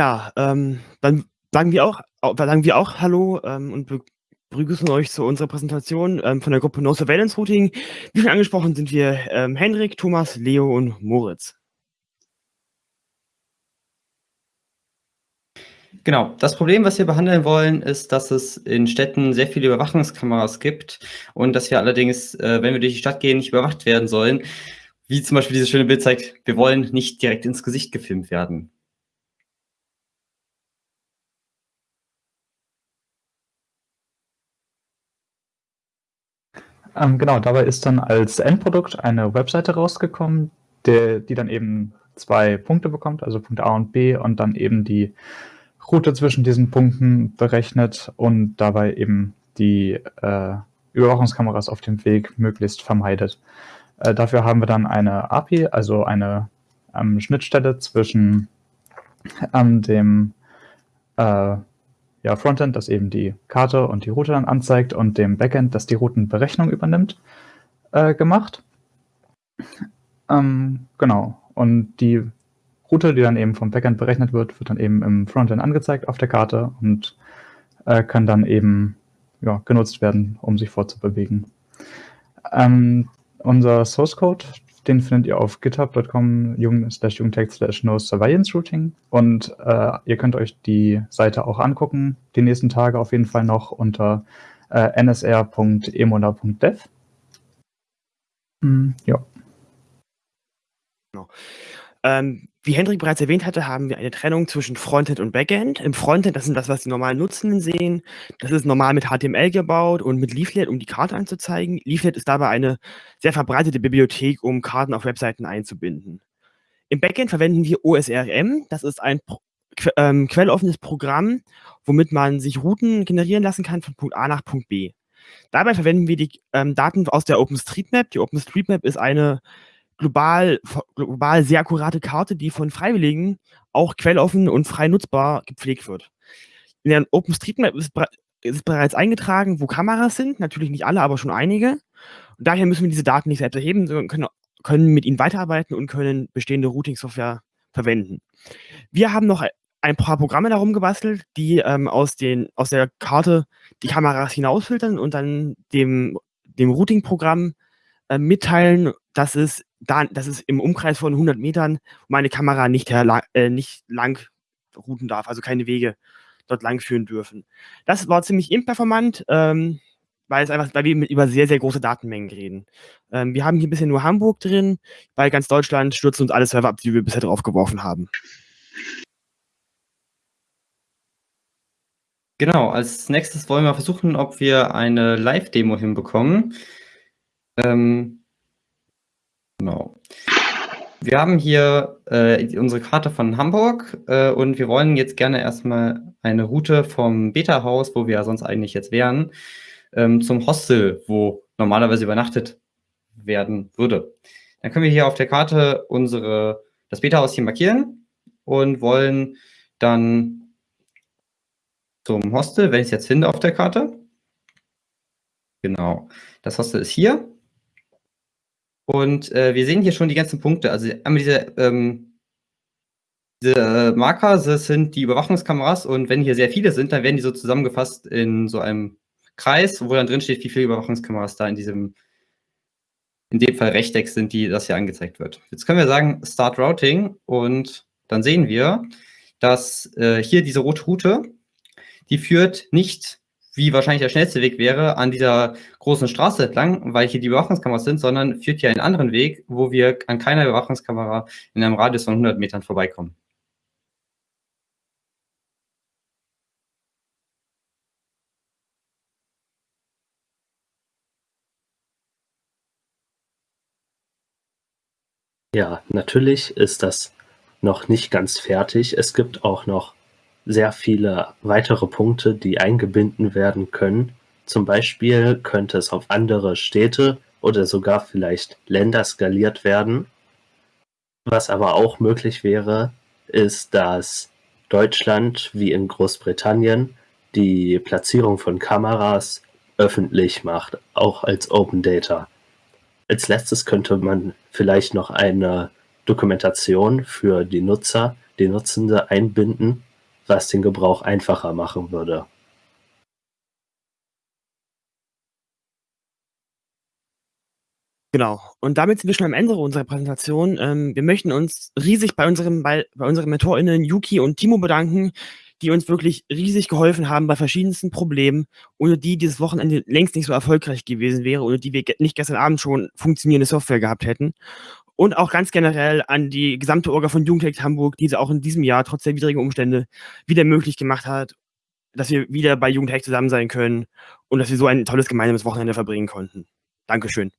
Ja, ähm, dann sagen wir auch sagen wir auch Hallo, ähm, und be begrüßen euch zu unserer Präsentation, ähm, von der Gruppe No Surveillance Routing. Wie schon angesprochen sind wir, ähm, Henrik, Thomas, Leo und Moritz. Genau. Das Problem, was wir behandeln wollen, ist, dass es in Städten sehr viele Überwachungskameras gibt und dass wir allerdings, äh, wenn wir durch die Stadt gehen, nicht überwacht werden sollen. Wie zum Beispiel dieses schöne Bild zeigt, wir wollen nicht direkt ins Gesicht gefilmt werden. Ähm, genau, dabei ist dann als Endprodukt eine Webseite rausgekommen, der, die dann eben zwei Punkte bekommt, also Punkt A und B und dann eben die Route zwischen diesen Punkten berechnet und dabei eben die äh, Überwachungskameras auf dem Weg möglichst vermeidet. Äh, dafür haben wir dann eine API, also eine ähm, Schnittstelle zwischen ähm, dem äh, ja, Frontend, das eben die Karte und die Route dann anzeigt, und dem Backend, das die Routenberechnung übernimmt, äh, gemacht. Ähm, genau. Und die Route, die dann eben vom Backend berechnet wird, wird dann eben im Frontend angezeigt auf der Karte und äh, kann dann eben ja, genutzt werden, um sich fortzubewegen. Ähm, unser Source Code, den findet ihr auf github.com jung-jungtext slash no surveillance routing und äh, ihr könnt euch die Seite auch angucken, die nächsten Tage auf jeden Fall noch unter äh, nsr.emola.dev. Hm, ja. Genau. Ähm, wie Hendrik bereits erwähnt hatte, haben wir eine Trennung zwischen Frontend und Backend. Im Frontend, das sind das, was die normalen Nutzenden sehen. Das ist normal mit HTML gebaut und mit Leaflet, um die Karte anzuzeigen. Leaflet ist dabei eine sehr verbreitete Bibliothek, um Karten auf Webseiten einzubinden. Im Backend verwenden wir OSRM. Das ist ein ähm, quelloffenes Programm, womit man sich Routen generieren lassen kann von Punkt A nach Punkt B. Dabei verwenden wir die ähm, Daten aus der OpenStreetMap. Die OpenStreetMap ist eine global, global sehr akkurate Karte, die von Freiwilligen auch quelloffen und frei nutzbar gepflegt wird. In der OpenStreetMap ist, ist bereits eingetragen, wo Kameras sind, natürlich nicht alle, aber schon einige. Und daher müssen wir diese Daten nicht selbst erheben, sondern können, können mit ihnen weiterarbeiten und können bestehende Routing-Software verwenden. Wir haben noch ein paar Programme darum gebastelt, die ähm, aus, den, aus der Karte die Kameras hinausfiltern und dann dem, dem Routing-Programm äh, mitteilen, dass es, da, dass es im Umkreis von 100 Metern meine Kamera nicht, äh, nicht lang routen darf, also keine Wege dort lang führen dürfen. Das war ziemlich imperformant, ähm, weil, es einfach, weil wir über sehr, sehr große Datenmengen reden. Ähm, wir haben hier ein bisschen nur Hamburg drin, bei ganz Deutschland stürzen uns alle Server ab, die wir bisher draufgeworfen haben. Genau, als nächstes wollen wir versuchen, ob wir eine Live-Demo hinbekommen. Ähm, genau. Wir haben hier äh, unsere Karte von Hamburg äh, und wir wollen jetzt gerne erstmal eine Route vom Beta-Haus, wo wir ja sonst eigentlich jetzt wären, ähm, zum Hostel, wo normalerweise übernachtet werden würde. Dann können wir hier auf der Karte unsere, das Beta-Haus hier markieren und wollen dann zum Hostel, wenn ich es jetzt finde auf der Karte. Genau. Das Hostel ist hier. Und äh, wir sehen hier schon die ganzen Punkte. Also einmal diese, ähm, diese äh, Marker, das sind die Überwachungskameras und wenn hier sehr viele sind, dann werden die so zusammengefasst in so einem Kreis, wo dann drin steht, wie viele Überwachungskameras da in diesem, in dem Fall Rechteck sind, die das hier angezeigt wird. Jetzt können wir sagen Start Routing und dann sehen wir, dass äh, hier diese rote Route, die führt nicht wie wahrscheinlich der schnellste Weg wäre, an dieser großen Straße entlang, weil hier die Überwachungskameras sind, sondern führt hier einen anderen Weg, wo wir an keiner Überwachungskamera in einem Radius von 100 Metern vorbeikommen. Ja, natürlich ist das noch nicht ganz fertig. Es gibt auch noch sehr viele weitere Punkte, die eingebunden werden können. Zum Beispiel könnte es auf andere Städte oder sogar vielleicht Länder skaliert werden. Was aber auch möglich wäre, ist, dass Deutschland wie in Großbritannien die Platzierung von Kameras öffentlich macht, auch als Open Data. Als letztes könnte man vielleicht noch eine Dokumentation für die Nutzer, die Nutzende einbinden, was den Gebrauch einfacher machen würde. Genau. Und damit sind wir schon am Ende unserer Präsentation. Ähm, wir möchten uns riesig bei, unserem, bei, bei unseren MentorInnen Yuki und Timo bedanken, die uns wirklich riesig geholfen haben bei verschiedensten Problemen, ohne die dieses Wochenende längst nicht so erfolgreich gewesen wäre, ohne die wir nicht gestern Abend schon funktionierende Software gehabt hätten. Und auch ganz generell an die gesamte Orga von Jugendtech Hamburg, die es auch in diesem Jahr trotz der widrigen Umstände wieder möglich gemacht hat, dass wir wieder bei Jugendtech zusammen sein können und dass wir so ein tolles gemeinsames Wochenende verbringen konnten. Dankeschön.